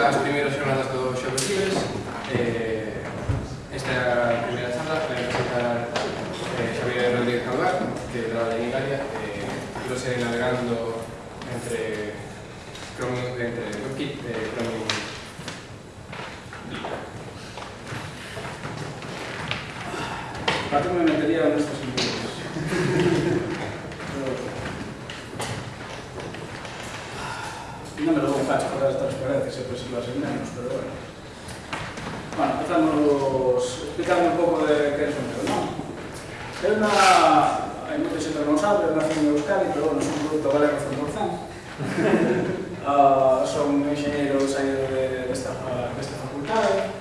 las primeras jornadas de los Xavier eh, esta primera charla la presentar eh, Xavier Rodríguez Calvar, que trabaja en Italia, eh, lo sé navegando entre Chromium, entre WebKit, eh, Chromium Partimos de una teoría nuestros sentidos. non me lo vou facho para as transparencias, se pois lo menos, pero bueno. Bueno, empezamos explicando un pouco de que son eu, non? É unha... hai moita xente que non sabe, nací en Euskadi, pero non ah, son produto galego 100%. uh, son enxeñeiro saído de, desta, desta facultade,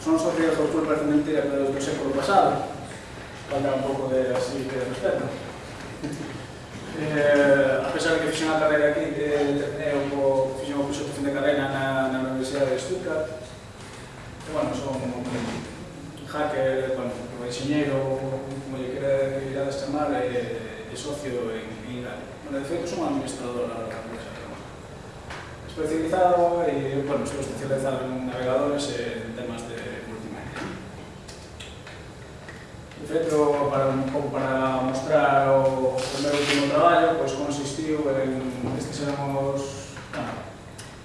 son socios do Club Parece Mentira, pero do século pasado, para un pouco de así que respeto. Eh, a pesar de que fixen a carreira aquí, eh, terminei o fixen o curso de fin de carreira na, na Universidade de Stuttgart. E, bueno, son hacker, bueno, o enxeñero, como lle quere que irades chamar, e, e socio en, en Italia. Bueno, de feito, son administrador da empresa. especializado e, bueno, estou especializado en navegadores e en temas de multimedia. De feito, para, un pouco para mostrar o, o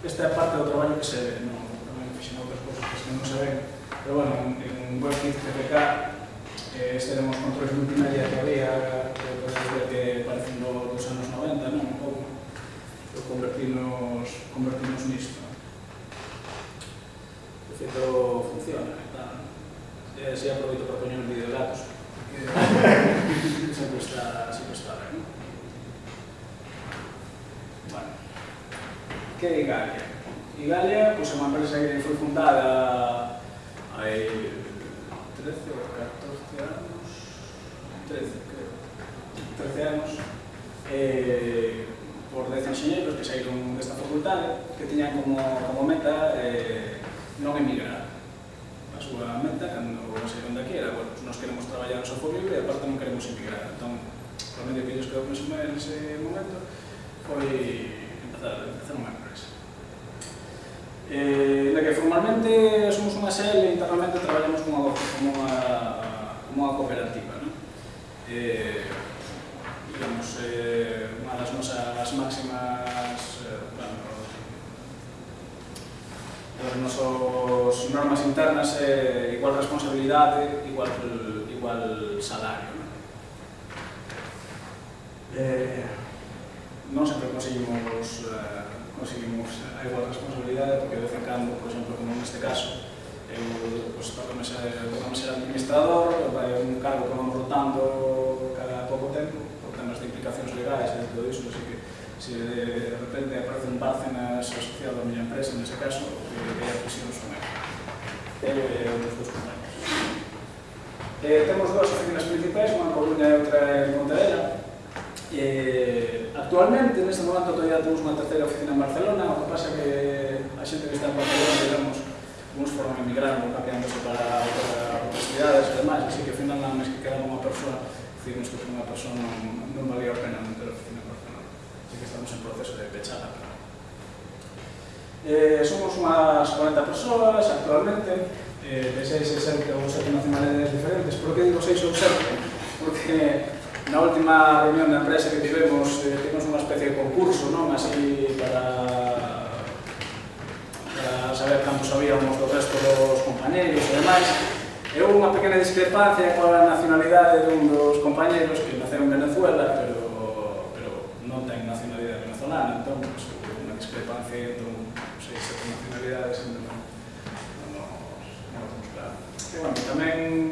esta é parte do traballo que se ve, non, non fixen outras cousas que non se ven, pero bueno, en, en WebKit CPK eh, este eran os controles multimedia que había, que, que parecen do, dos anos 90, non? Un pouco, convertirnos, convertirnos nisto. De feito, funciona, está, eh, se aproveito para poñer un vídeo de datos, que sempre está, sempre está ben. que é Igalia? Igalia pois, é unha empresa que foi fundada hai 13 ou 14 anos 13, creo 13 anos eh, por 10 enxeñeiros que saíron desta facultade que tiñan como, como meta eh, non emigrar a súa meta cando saíron daqui era bueno, nos queremos traballar o software libre e aparte non queremos emigrar entón, o medio que lles quedou ese momento foi da organización unha empresa. Eh, na que formalmente somos unha SL e internamente traballamos como, como, unha, como unha cooperativa. Non? Eh, digamos, eh, unha das nosas máximas eh, bueno, das nosas normas internas é eh, igual responsabilidade, igual, igual salario. Non? Eh, non sempre conseguimos eh, conseguimos eh, a igual responsabilidade porque de vez en cando, por exemplo, como neste caso eu pues, tocame ser, tocame ser administrador vai un cargo que vamos rotando cada pouco tempo por temas de implicacións legais e todo iso así que se de repente aparece un Bárcenas asociado a miña empresa nese caso que é a presión son eu e outros dos compañeros. Eh, temos dúas oficinas principais unha en Coruña e outra en Pontevedra e eh, Actualmente, neste momento, todavía temos unha terceira oficina en Barcelona, o que pasa que a xente que está en Barcelona, digamos, uns foron emigrando, cambiándose para outras cidades e demais, así que ao final nada máis que quedaba unha persoa, decidimos que unha persoa non, non valía a pena meter a oficina en Barcelona. Así que estamos en proceso de pechada. Eh, somos unhas 40 persoas actualmente, eh, de 6 ou 7 ou 7 nacionalidades diferentes. Por que digo 6 ou 7? Porque na última reunión da empresa que tivemos, eh, tivemos unha especie de concurso, non? Así para, para saber canto sabíamos do resto dos compañeros e demais. E houve unha pequena discrepancia coa nacionalidade dun dos compañeros que naceu en Venezuela, pero, pero non ten nacionalidade venezolana, entón, pues, unha discrepancia entre un, sei, sete nacionalidades, entón, non, non, non, non, non, non, non, non, non, non, non, non,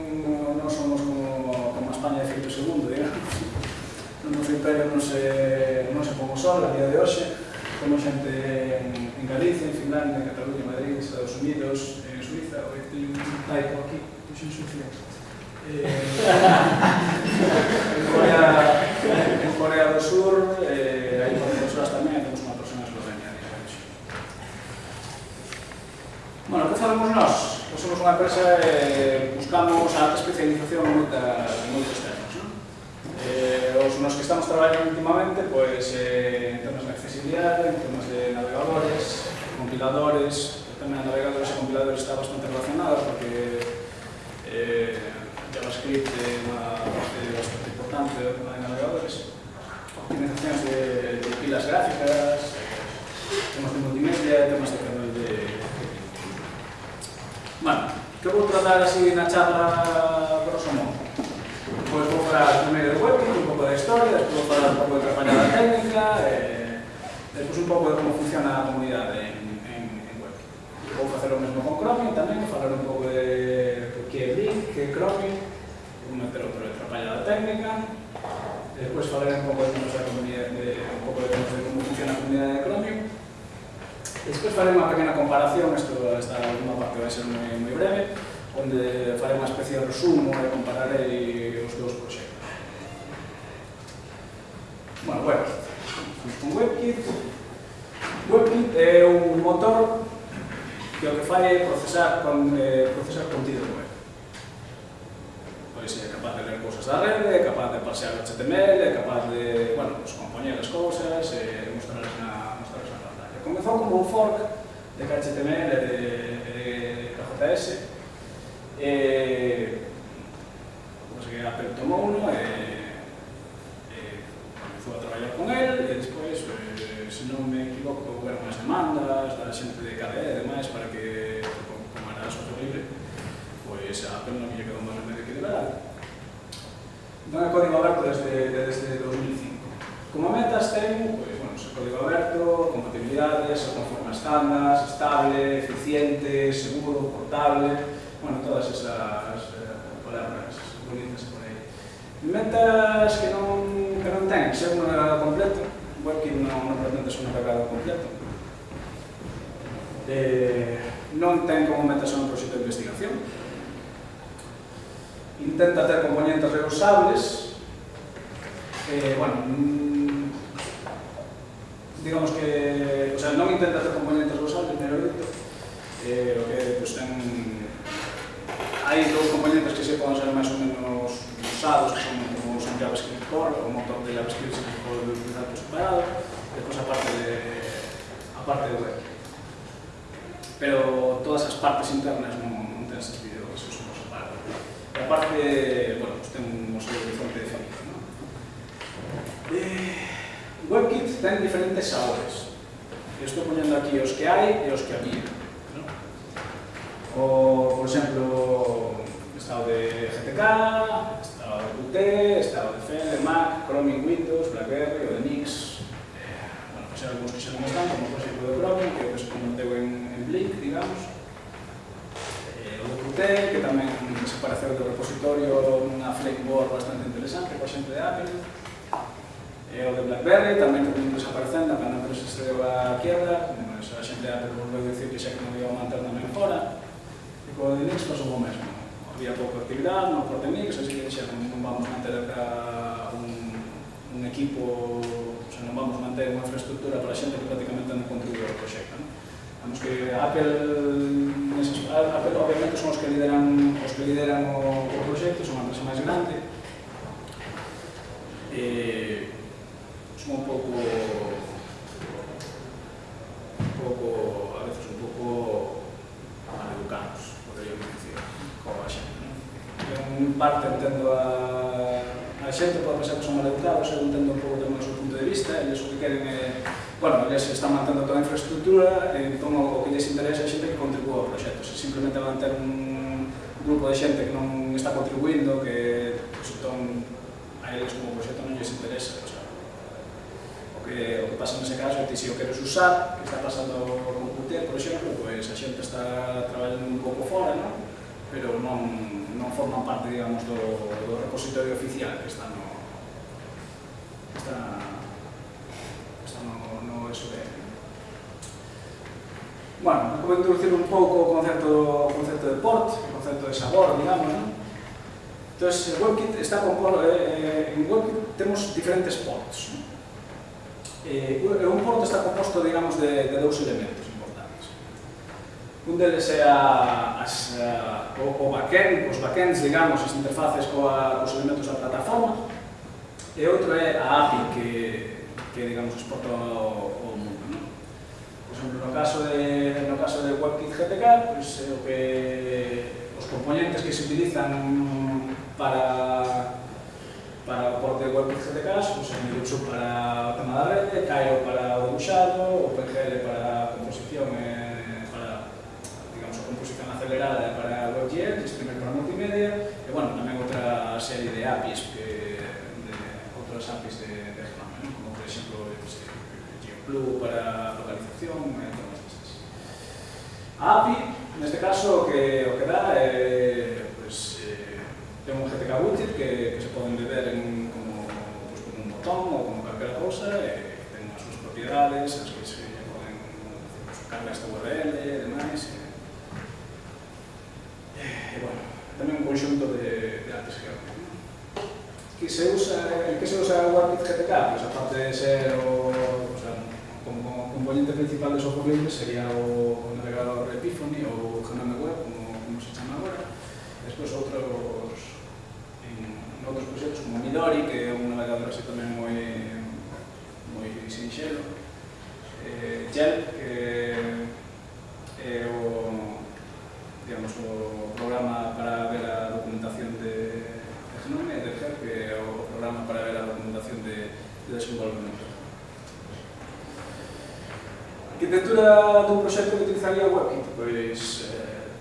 imperio non se, non se pon o sol a día de hoxe. como xente en, en Galicia, en Finlandia, en Cataluña, Madrid, Estados Unidos, en Suiza, o aquí, aquí, en Suiza. Eh, en, Corea, en Corea do Sur, eh, hai persoas tamén, temos unha persona eslovenia. Bueno, que falamos nós? Nós somos unha empresa e eh, buscamos a especialización en moita, en moita estamos traballando últimamente pois, eh, en temas de accesibilidade, en temas de navegadores, compiladores, tamén navegadores e compiladores está bastante relacionado porque eh, JavaScript é unha parte bastante importante de navegadores, optimizacións de, de pilas gráficas, temas de multimedia e temas de canal de... Bueno, que vou tratar así na charla grosso modo? Pois vou falar primeiro de web, pouco da historia, despois vou falar un pouco de trafallada técnica, eh, despois un pouco de como funciona a comunidade en, en, en web. Vou facer o mesmo con Chromium tamén, falar un pouco de que é Blink, que é Chromium, vou meter outro de trafallada técnica, despois falar un pouco de, a comunidade, de, un pouco de, de como funciona a comunidade de Chromium, Despois faré unha pequena comparación, isto esta última parte vai ser moi, moi breve, onde faré unha especie de resumo e compararei os dous proxectos bueno, WebKit. Con WebKit, WebKit é un motor que o que fai é procesar, con, eh, procesar contido web. Pois é capaz de ler cousas da rede, é capaz de pasear HTML, é capaz de, bueno, pues, compoñer as cousas, eh, mostrar na, mostrar na pantalla. Comezou como un fork de HTML, de, de, de KJS, eh, pues, que Apple tomou uno, eh, comezou a traballar con el e despois, eh, se non me equivoco, houve unhas demandas da xente de KDE e demais para que, como, era software libre, pois a Apple non lle quedou máis remedio que liberar. Dan a código aberto desde, desde 2005. Como metas ten, pois, bueno, se código aberto, compatibilidades, conforme a estándar, estable, eficiente, seguro, portable, bueno, todas esas eh, palabras bonitas por aí. Metas que non ten, se é un navegador completo, WebKit non, non pretende ser un navegador completo. Eh, non ten como meta ser un proxecto de investigación. Intenta ter componentes reusables. Eh, bueno, mm, digamos que, o sea, non intenta ter componentes reusables, pero dito, eh, o que pues, ten hai dous componentes que se poden ser máis ou menos usados, que son como son JavaScript core, o montón de JavaScript que se pode utilizar por separado, depois a parte de a parte de web. Pero todas as partes internas non, non ten sentido que se usen por separado. E a parte, bueno, pues ten un seu horizonte de definido. ¿no? Eh, WebKit ten diferentes sabores. Eu estou poñendo aquí os que hai e os que había. ¿no? O, por exemplo, está o de GTK, estaba o de QT, estaba o de CN, Mac, Chromium, Windows, Blackberry, o de Nix, eh, bueno, pues algúns que xa non están, como por exemplo de Chromium, que pues, como teu en, en Blink, digamos, eh, o de QT, que tamén se pareceu do repositorio unha flameboard bastante interesante, por exemplo, de Apple, e o de Blackberry tamén tamén desaparecendo cando se esteu a quiebra. Bueno, a xente a volveu dicir que xa que non ia aumentar tamén fora e co de Linux pasou o mesmo había pouca actividade no Porto Mix, así que dixeron non vamos manter acá un, un equipo, o sea, non vamos manter unha infraestructura para xente que prácticamente non contribuiu ao proxecto. Non? Vamos que Apple, neses, Apple obviamente son os que lideran, os que lideran o, o proxecto, son a empresa máis grande, parte, entendo a, a xente, pode pensar que son maleducados, eu entendo un pouco tamén o seu punto de vista, eles o que queren é, bueno, eles están mantendo toda a infraestructura, entón o que lles interesa é a xente que contribúa ao proxecto, se simplemente van ter un grupo de xente que non está contribuindo, que pues, entón, a eles como proxecto non lles interesa, o, sea, o, que, o que pasa nese caso é que se o queres usar, que está pasando o Compluté, por exemplo, pois pues, a xente está traballando un pouco fora, non? pero non, non forman parte, digamos, do, do repositorio oficial que está no, está, está no, no SBM. Bueno, como introducir un pouco o concepto, o concepto de port, o concepto de sabor, digamos, non? Entón, Entonces, WebKit está composto, eh, eh, en WebKit temos diferentes ports. Eh, un port está composto, digamos, de, de dous elementos Un deles é a, as, a, o, o backend, os backends, digamos, as interfaces coa, cos elementos da plataforma. E outro é a API que, que digamos, exporta ao, ao mundo. Non? Por exemplo, no caso de, no caso de WebKit GTK, pues, é o que, os componentes que se utilizan para para o porte de WebKit GTK, pues, o para o tema da rede, Cairo para o debuxar, liberada para WebGL, Xprimer para multimedia, e, bueno, tamén outra serie de APIs, que, de, outras APIs de, de Gnome, ¿no? como, por exemplo, GeoPlug para localización, e todas estas. A API, neste caso, o que, o que dá é, pues, eh, ten un GTK widget que, que se poden beber en, como, pues, como un botón ou como calquera cousa, e, ten as súas propiedades, as que se poden cargar esta URL e demais, que se usa, el que se usa o WebKit GTK, pues aparte de ser o, o sea, como componente principal de software libre sería o navegador Epiphany o Genome Web, como, como se chama agora. Despois outros en outros proxectos como Midori, que é un navegador así tamén moi moi sinxelo. Eh, Yelp, da, dun proxecto que utilizaría WebKit? Pois, eh,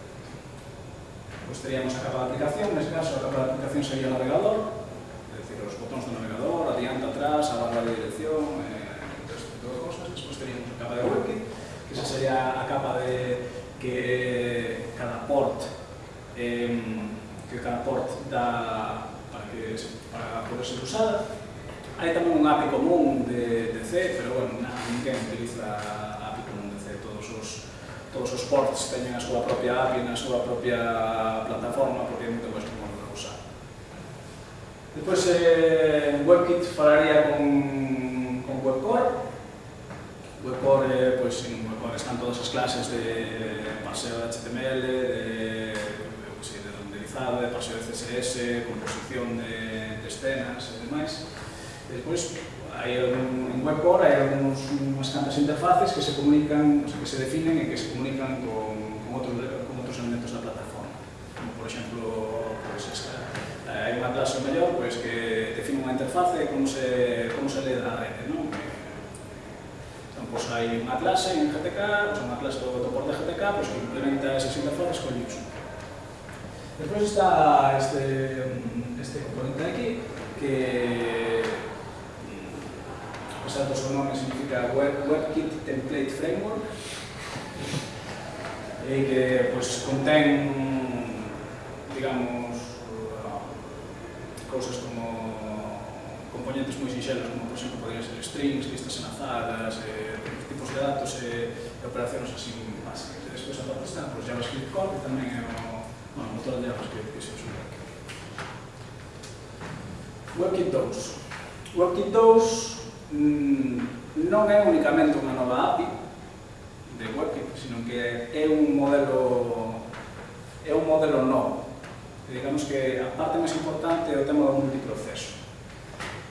pois teríamos a capa de aplicación, neste caso a capa de aplicación sería o navegador, é dicir, os botóns do navegador, adianta, atrás, a barra de dirección, eh, este tipo de cosas. Despois teríamos a capa de WebKit, que esa sería a capa de que cada port eh, que cada port dá para, que, para poder ser usada. Hai tamén un API común de, de C, pero bueno, na, ninguén utiliza os, todos os ports teñen a súa propia API, na súa propia plataforma, porque é moito máis común de usar. Depois, eh, WebKit falaría con, con WebCore. WebCore, eh, pois, en WebCore están todas as clases de paseo de HTML, de, de, de renderizado, de paseo de CSS, composición de, de escenas e demais. Despois, hai un, en WebCore hai algúns, unhas cantas interfaces que se comunican, o sea, que se definen e que se comunican con, con, outros, con outros elementos da plataforma. Como, por exemplo, pues, esta, hai unha clase mellor pues, que define unha interface e como se, como se le da rede. Non? Eh, entón, pues, hai unha clase en GTK, pues, unha clase do, do de GTK pues, que implementa esas interfaces con Linux. Despois está este, este componente aquí que Exacto, seu nome significa Web, WebKit Template Framework e que pues, contén digamos cousas como componentes moi sinxelos como por exemplo podrían ser strings, listas enlazadas eh, tipos de datos e eh, operacións así básicas. E despois a parte está pues, JavaScript Core que tamén é o, bueno, motor de JavaScript que se usa WebKit WebKit 2 WebKit 2 Mm, non é únicamente unha nova API de WebKit, sino que é un modelo é un modelo novo. E digamos que a parte máis importante é o tema do multiproceso.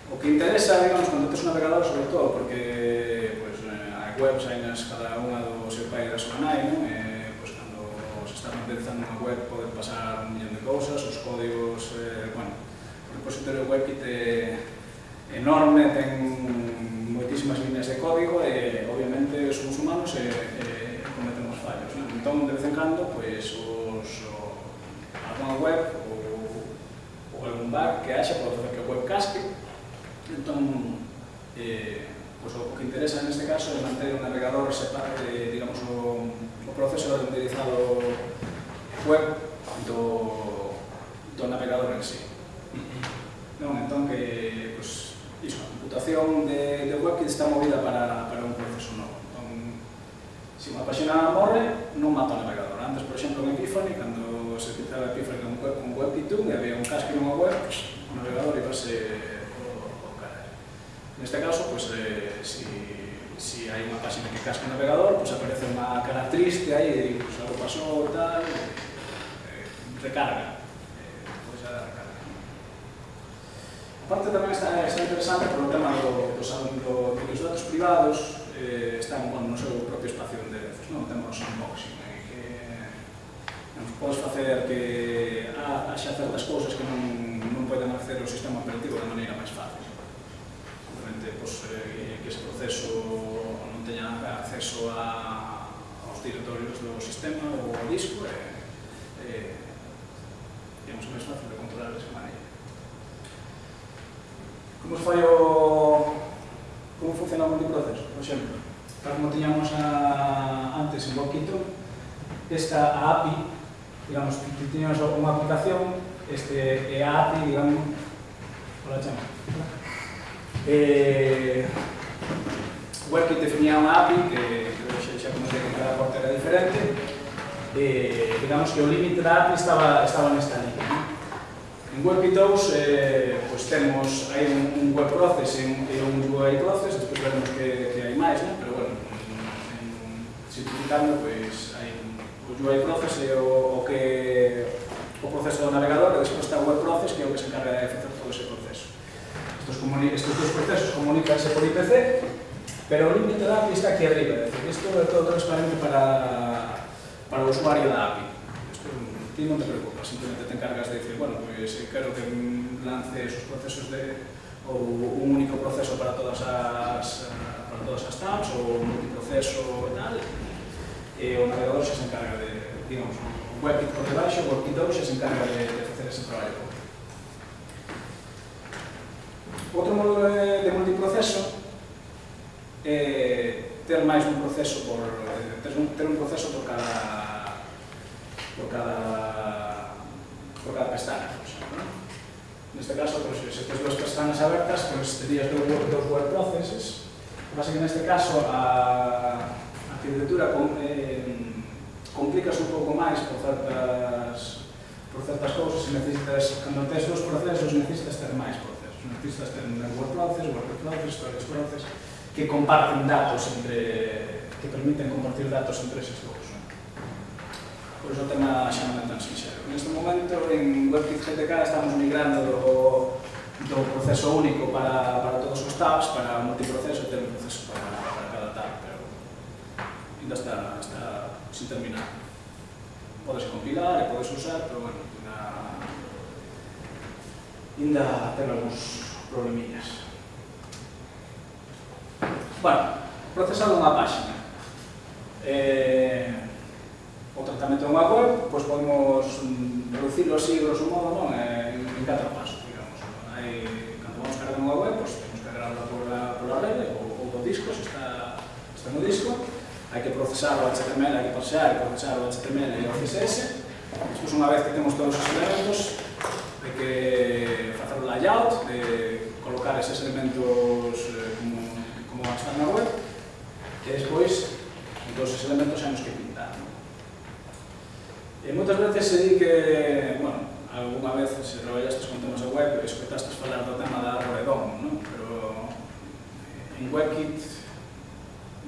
O que interesa, digamos, cando tes un navegador, sobre todo, porque pois, hai webs, hai nas cada unha do seu pai e da súa nai, non? E, pois, cando se está renderizando unha web poden pasar un millón de cousas, os códigos, eh, bueno, o repositorio WebKit é enorme, ten moitísimas líneas de código e obviamente somos humanos e, e cometemos fallos. Non? Entón, de vez en cando, pois, os, o, alguna web ou, ou algún bug que haxa pode facer que o web casque. Entón, eh, pois, o que interesa neste caso é manter o navegador separado de, eh, digamos, o, o proceso de renderizado web do, do navegador en sí. Non, entón que iso, a computación de, de web que está movida para, para un proceso novo. Entón, se unha página morre, non mata o navegador. Antes, por exemplo, en Epiphany, cando se utilizaba Epiphany con web, con web 2 e había un casque nunha web, o navegador iba o, o cara. Neste caso, pois, pues, eh, si, si hai unha página que casca o navegador, pois pues aparece unha cara triste aí, e, pues, algo pasou, tal, e, eh, recarga parte tamén está, está interesante o tema do, dos, do, dos datos privados eh, están bueno, no seu propio espacio de dedos, non? temos unboxing eh, que non, podes facer que ah, haxa certas cousas que non, non poden acceder ao sistema operativo de maneira máis fácil simplemente pois, eh, que ese proceso non teña acceso a, aos directorios do sistema ou ao disco eh, eh, digamos, máis fácil de controlar desa maneira como foi o... como funciona o proceso, por exemplo. Tal como tiñamos a, antes en Boquito, esta a API, digamos, que tiñamos unha aplicación, este, é a API, digamos, hola chama, eh, WebKit definía unha API que, que xa, xa comentei que cada porta era diferente, eh, digamos que o límite da API estaba, estaba nesta línea. En WebPitous eh, pues temos hai un, un web process e un, un UI process, despois veremos que, que hai máis, né? pero bueno, en, simplificando, pues, hai o UI process e o, o que o proceso do navegador e despois está o web process que é o que se encarga de facer todo ese proceso. Estos, estos dos procesos comunicanse por IPC, pero o límite da API está aquí arriba, é dicir, isto é todo transparente para, para o usuario da API ti non te preocupas, simplemente te encargas de dicir, bueno, pois pues, eh, quero que lance esos procesos de ou un único proceso para todas as para todas as tabs ou un multiproceso e tal e eh, o navegador xa se encarga de, digamos, o WebKit por debaixo, o WebKit 2 xa se encarga de, de facer ese traballo. Outro modo de, de multiproceso é ter máis un proceso por ter un, ter un proceso por cada por cada, por cada pestaña, por exemplo. Neste caso, pues, se tens dúas pestañas abertas, pues, terías dous, dous web processes. Pasa que neste caso a arquitectura com, eh, complicas un pouco máis por certas, por certas cousas e necesitas, cando tens dous procesos, necesitas ter máis procesos. Necesitas ter un web process, web process, storage process, que comparten datos entre, que permiten compartir datos entre eses dous pois o tema xa non é tan sincero. Neste momento, en WebKit GTK estamos migrando do, do proceso único para, para todos os tabs, para o multiproceso, ter un proceso para, para cada tab, pero ainda está, está sin terminar. Podes compilar e podes usar, pero bueno, ainda, ainda ten algúns problemillas. Bueno, procesado unha páxina. Eh, o tratamento dunha web, pois podemos mm, reducirlo así, grosso modo, non? Eh, en, en catro pasos, digamos. Entón, hai, cando vamos cargar unha web, pois temos que cargarla pola, pola rede ou, ou do disco, se está, está no disco, hai que procesar o HTML, hai que pasar e procesar o HTML e o CSS. Despois, unha vez que temos todos os elementos, hai que facer o layout, de colocar eses elementos eh, como, como van estar na web, e despois, todos os elementos hai nos que pintar. E moitas veces se di que, bueno, alguna vez se traballastes con temas de web e escutastes falar do tema da arboredón, non? Pero eh, en WebKit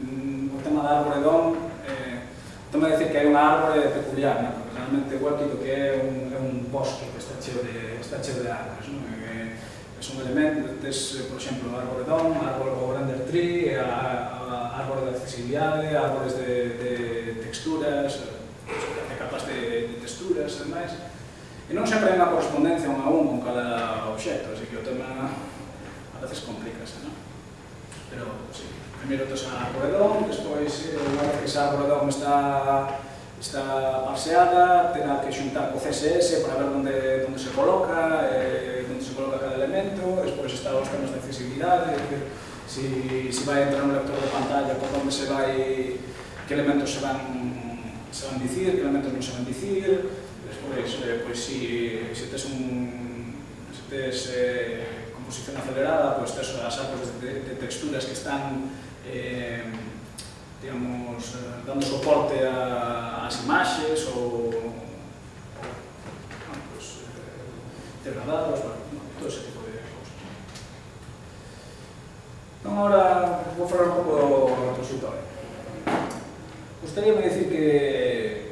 mm, o tema da arboredón eh, toma a decir que hai unha árbore peculiar, non? Porque realmente WebKit o que é un, é un bosque que está cheo de, está cheo de árboles, non? E, é un elemento, tes, por exemplo, o arboredón, o árbore o grander tree, a, a, árbol de accesibilidade, árboles de, de texturas, que captaste de texturas e máis. e non sempre hai unha correspondencia un a un con cada obxecto, así que o tema a veces complícase, non? Pero, sí, primeiro tes a Corredón, despois, eh, unha vez que xa a Corredón está está parseada, terá que xuntar co CSS para ver onde, onde se coloca, eh, onde se coloca cada elemento, despois está os temas de accesibilidade, que, si, si vai entrar un lector de pantalla, por onde se vai, que elementos se van saben dicir, que realmente non saben dicir, despois, eh, pois si, se tes un... se tes eh, composición acelerada, pois tes as árboles de, de texturas que están eh, digamos, eh, dando soporte a, as imaxes ou, bueno, pues, eh, degradados, bueno, todo ese tipo de cosas. Entón, agora vou falar un pouco do repositorio gustaría decir que,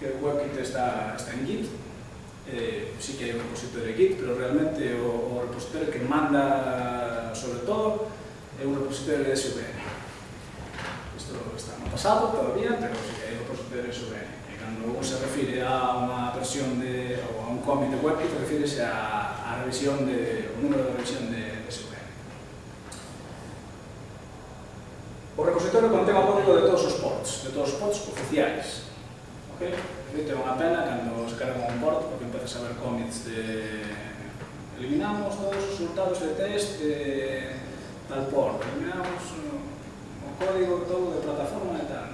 que o WebKit está, está en Git, eh, sí que hai un repositorio de Git, pero realmente o, o repositorio que manda sobre todo é un repositorio de SVN. Isto está no pasado todavía, pero sí que hai un repositorio de SVN. E cando se refire a unha versión de, ou a un commit de WebKit, refírese a, a revisión de, o número de revisión de O repositorio contén o código de todos os ports, de todos os ports oficiais. Ok? Dito é unha pena cando se carga un port, porque empezas a ver commits de eliminamos todos os resultados de test de tal port, eliminamos o código todo de plataforma e tal.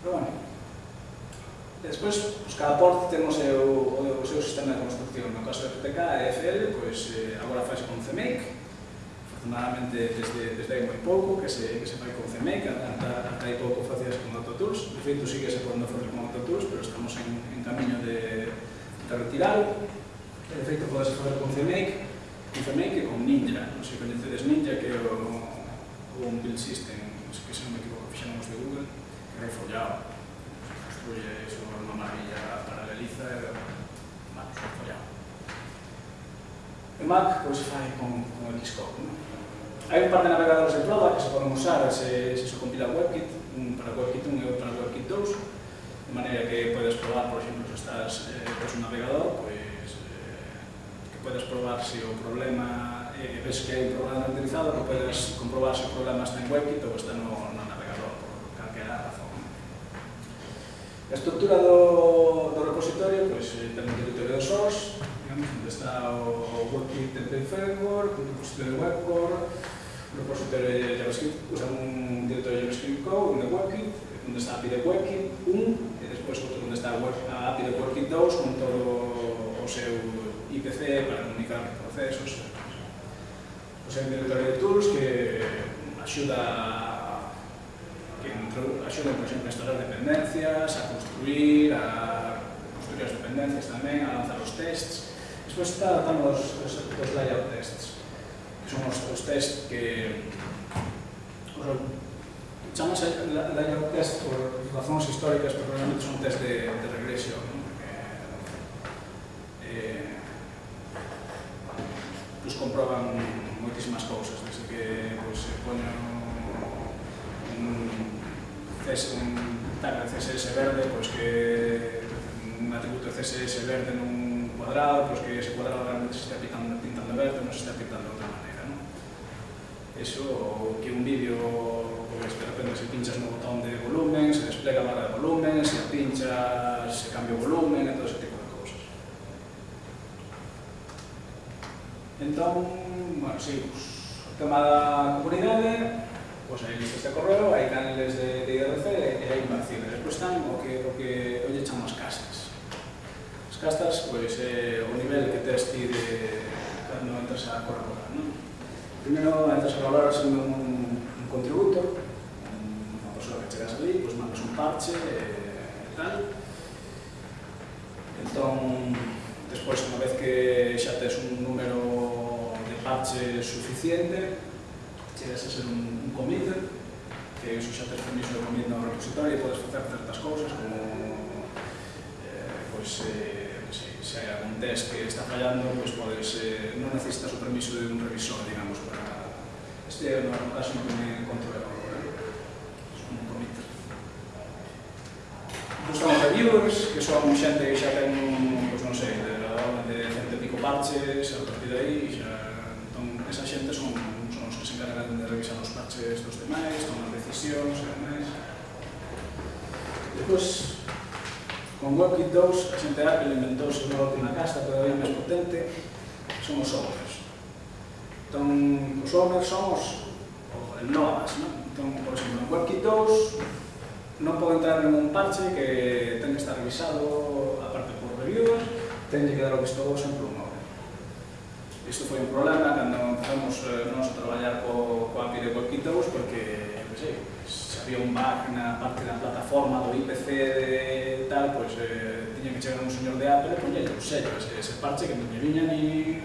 Pero bueno, Despois, pues, cada port ten o seu, o seu sistema de construcción. No caso de FTK e FL, pois, pues, eh, agora faz con CMake, afortunadamente desde, desde hai moi pouco que se, que se fai con CEMEC ata, ata hai pouco facías con Autotools de feito sigue se podendo facer con Autotools pero estamos en, en camiño de, de retiralo de feito podese facer con CEMEC con CEMEC e con Ninja. Non sei coñecedes Ninja que é o, o un build system que se non me equivoco fixamos de Google que é follado construye iso unha maravilla paraleliza e vamos, follado e Mac, pois fai con, con Xcode. Non? Hai un par de navegadores de proba que se poden usar se, se se compila WebKit, un para WebKit 1 e outro para WebKit 2, de maneira que podes probar, por exemplo, se estás eh, pois un navegador, pois, eh, que podes probar se o problema eh, ves que hai un problema utilizado, que podes comprobar se o problema está en WebKit ou está no, no navegador, por calquera razón. A estructura do, do repositorio, pois, ten un territorio de source, lógicamente está o, o WebKit Template Framework, un repositorio de WebCore, un repositorio de JavaScript, usa un directorio de JavaScript Code, un de WebKit, onde está a API de WebKit 1, e despois outro onde está a API de WebKit 2 con todo o seu IPC para comunicar procesos. O seu directorio de tools que axuda que axuda, por exemplo, a instalar dependencias, a construir, a construir as dependencias tamén, a lanzar os tests, Despois está, están os, os, os layout tests, que son os, os tests que... Os, chamase layout test por razóns históricas, pero realmente son test de, de regresión. ¿no? Eh, pues comproban moitísimas cousas, desde que pues, se ponen un, un, un tag de CSS verde, pois pues, que un atributo CSS verde non cuadrado, pues que ese cuadrado realmente se está pintando, pintando verde, non se está pintando de outra maneira. Non? Eso, que un vídeo, pues de repente, se pinchas no botón de volumen, se desplega a barra de volumen, se pinchas, se cambia o volumen, e todo ese tipo de cousas. Entón, bueno, sí, pues, o tema da comunidade, pois hai listas de correo, hai canales de, de IRC e hai invencibles. Despois están o que, o que olle chamas casas castas pois, é o nivel que tes ti de cando entras a colaborar. Non? Primeiro entras a colaborar sendo un, un contributo, unha persoa que chegas ali, pois mandas un parche e tal. Entón, despois, unha vez que xa tes un número de parche suficiente, chegas a ser un, un committer, que iso xa tes permiso de commit no repositorio e podes facer certas cousas como eh, pois, eh, se acontece que está fallando, pues podes, eh, non necesitas o permiso de un revisor, digamos, para... Este é no caso que me encontro de valor, Son un comité. os reviewers, que son xente que xa ten, pues, non sei, de la orden de cento pico parches, a partir de aí, xa... Entón, esa xente son, son os que se encargan de revisar os parches dos demais, tomar decisións e demais. Depois, Con WebKit 2, a xente de Apple inventouse unha última casta todavía máis potente, son os owners. Entón, os owners son os, os nodas, non? Entón, por exemplo, en WebKit 2 non pode entrar en un parche que ten que estar revisado aparte por reviewers, ten que quedar o visto vos sempre un. Isto foi un problema cando empezamos eh, nos a traballar co, co API de WebKit 2 porque, que sei, había un bug na parte da plataforma do IPC de tal, pois eh, tiña que chegar un señor de Apple e poñer un sello ese, ese parche que non lle viña ni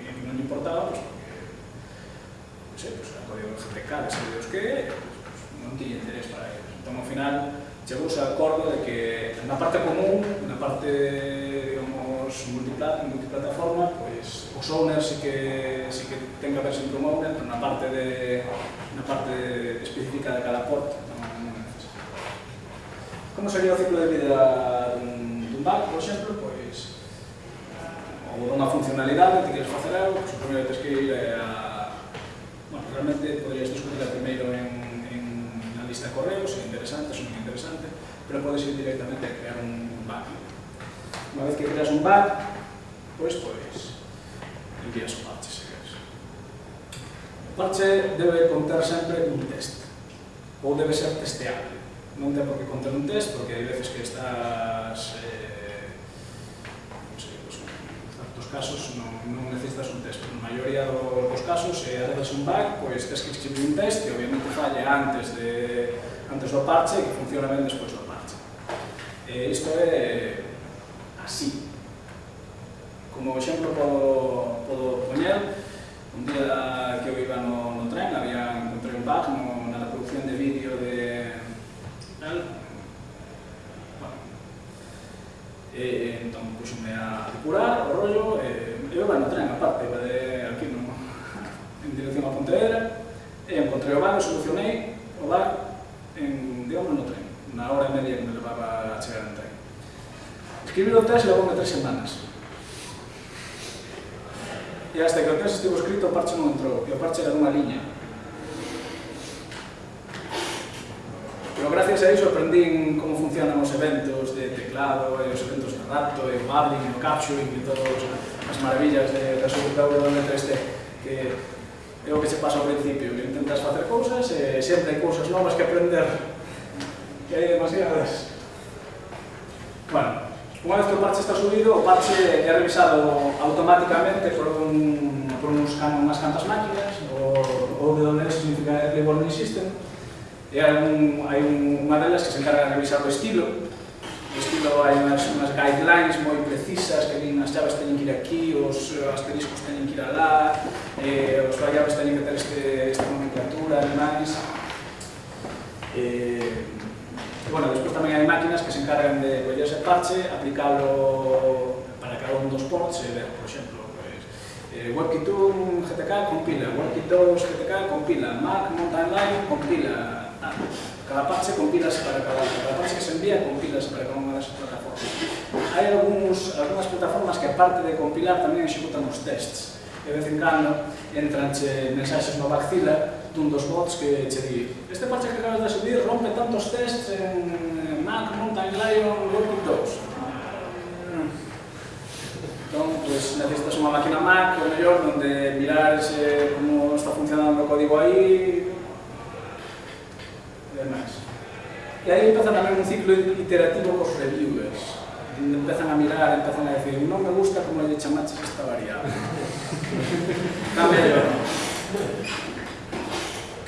que non lle importaba, pois non sei, pois era código GTK, de sei Dios que, pois, pois, non tiña interés para ellos. Entón, ao final, chegouse a acordo de que na parte común, na parte jogos multiplataforma, pois os owners sí que, sí que ten que haber sempre un owner, pero na parte, de, na parte específica de cada port non é necesario. Como sería o ciclo de vida dun, dun bug, por exemplo? Pois, ou dunha funcionalidade, ti queres facer algo, pois, pues, primeiro tens que ir a... Bueno, realmente podrías discutir primeiro en, en na lista de correos, se é interesante, se non é interesante, pero podes ir directamente a crear un, un Una vez que creas un bug, pues pois, pois, envías un parche si quieres. El parche debe contar sempre un test, ou debe ser testeable. Non ten por que contar un test, porque hai veces que estás... Eh, non sei, pues, en certos casos non, non necesitas un test. Na maioría dos casos, se arreglas un bug, pois tens que escribir un test que obviamente falle antes de antes do parche e que funciona ben despois do parche. E isto é así. Como exemplo podo, podo poñer, un día que eu iba no, no tren, había encontré un bug no, na producción de vídeo de... Tal. Bueno. E, entón, puxome a depurar o rollo, e, eu iba no tren, aparte, iba de aquí, no, en dirección a Pontevedra, e encontrei o bug, solucionei o bug, en, digamos, no tren, na hora e media que me levaba a chegar en tren. Escribir o test levou tres semanas. E hasta que o test estivo escrito, o parche non entrou. E o parche era dunha liña. Pero gracias a iso aprendín como funcionan os eventos de teclado, e os eventos de rapto, e o bubbling, e o capturing, e todas as maravillas de, da WM3D. Que é o que se pasa ao principio, que intentas facer cousas e sempre hai cousas novas que aprender. que hai demasiadas. Unha vez que o parche está subido, o parche é revisado automáticamente por, un, por uns can, unhas cantas máquinas, o OWS significa Early Warning System, e hai, un, hai un, unha delas que se encarga de revisar o estilo, o estilo hai unhas, unhas guidelines moi precisas que din as chaves teñen que ir aquí, os asteriscos teñen que ir alá, eh, os variables teñen que ter este, esta nomenclatura, animais, eh, Bueno, despois tamén hai máquinas que se encargan de coller ese parche, aplicalo para cada un dos ports e ver, por exemplo, pues, eh, WebKit 1 GTK compila, WebKit 2 GTK compila, Mac Mountain Lion compila, ah, cada parche compila para cada unha, cada parche que se envía compila para cada unha das plataformas. Hai algúns, algúnas plataformas que aparte de compilar tamén executan os tests, de vez en cando entranche mensaxes no Baxila dun dos bots que che di este parche que acabas de subir rompe tantos tests en Mac, Mountain Lion, Logic 2. Entón, pues, necesitas unha máquina Mac, o mellor, donde mirar ese, como está funcionando o código aí, e demais. E aí empeza tamén un ciclo iterativo cos reviewers empezan a mirar, empezan a decir, non me gusta como lle chamaches esta variable. Está mellor.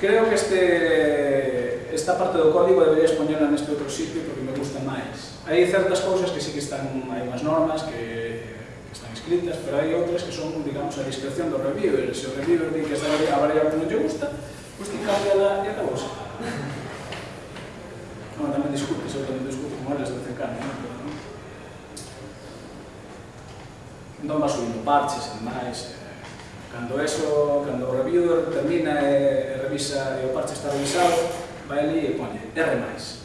Creo que este, esta parte do código debería expoñerla neste outro sitio porque me gusta máis. Hai certas cousas que sí que están, hai unhas normas que, que están escritas, pero hai outras que son, digamos, a discreción do reviewer. Se o reviewer di que esta a variable non lle gusta, pois pues ti cámbiala e acabou. Non, tamén discute, eu tamén discute como eles de cercano, non? Pero, non? vas subindo parches e demais, eh, Cando eso, cando o reviewer termina e revisa e o parche está revisado, vai ali e pone R+. Eso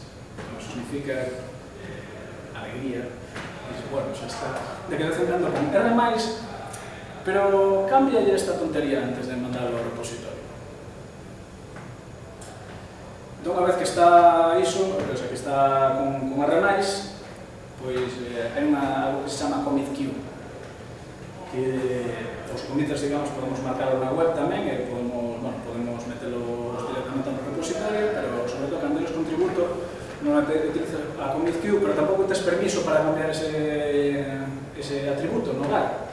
significa eh, alegría. Dice, bueno, xa está. De que vez en cando R+, pero cambia esta tontería antes de mandarlo ao repositorio. Entón, a vez que está iso, o sea, que está con, con R+, pois eh, hai unha, algo que se chama commit queue que eh, os comités, digamos, podemos marcar unha web tamén e podemos, bueno, podemos metelos directamente no repositorio, pero sobre todo cando eres contributo non utilizas a commit queue, pero tampouco tes permiso para cambiar ese, ese atributo no GAR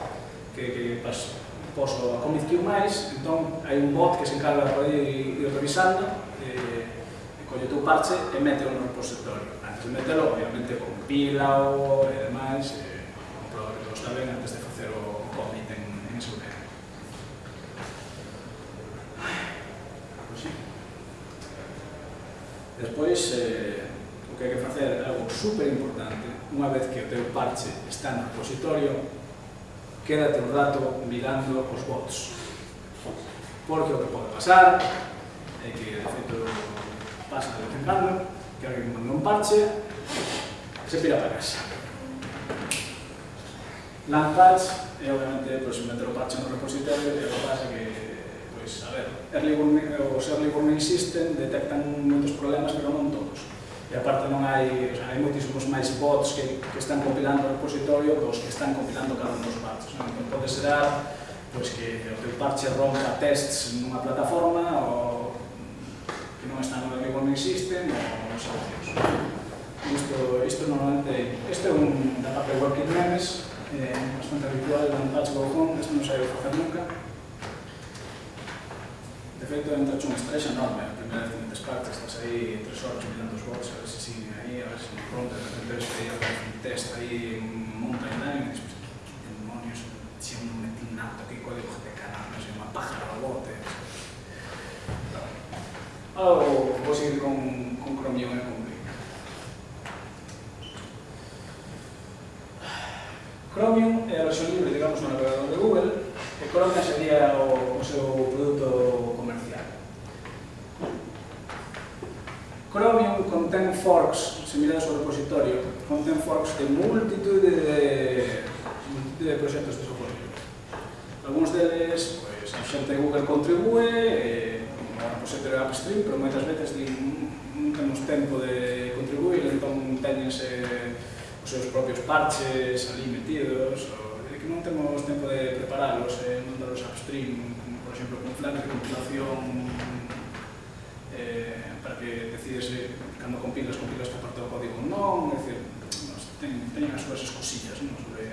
que, que pas, poso a commit queue máis, entón hai un bot que se encarga de ir revisando eh, colle teu parche e mete no repositorio. Antes de metelo, obviamente, compila o e demais eh, e, comprova que todo está ben antes de facer o Despois, eh, o que hai que facer é algo super importante, unha vez que o teu parche está no repositorio, quédate un rato mirando os bots. Porque o que pode pasar, é que de feito pasa de vez en cando, que alguén manda un parche, se pira para casa. Lampatch é obviamente pois, pues, meter o parche no repositorio e o que pasa que Pois, a ver, early warning, eh, os early warning system detectan moitos problemas, pero non todos. E aparte non hai, o sea, hai moitísimos máis bots que, que están compilando o repositorio que os que están compilando cada un dos parches. Non? Entón, pode ser pois, que o teu parche rompa tests nunha plataforma ou que non están no early warning system ou nos audios. Isto, isto normalmente, isto é un da parte de Working Memes, eh, bastante habitual en Patch Go Home, isto non o facer nunca, De feito, ainda hecho unha enorme a primeira vez que metes despachas, estás aí tres horas mirando os bots, a ver se siguen aí, a ver se non pronto, de repente ves aí un test aí en Mountain Line, e dices, que demonios, se eu non metí nada, que código de canal, non sei, unha pájara ao bote. Ou vou seguir con, con Chromium e con Blink. Chromium é a versión libre, digamos, no navegador de Google, e Colombia sería o, o seu produto comercial. Chromium contén forks se mirades o repositorio, contén forks de multitude de, de proxectos de software libre. Alguns deles, pois, a xente de Google contribúe, e, o repositorio upstream, pero moitas veces din, nunca nos tempo de contribuir, entón teñense os seus propios parches ali metidos, ou que non temos tempo de prepararlos e eh, mandalos upstream, como por exemplo con planes de compilación eh, para que decides eh, cando compilas, compilas esta parte do código non, é dicir, ten, teñen as súas escosillas non? sobre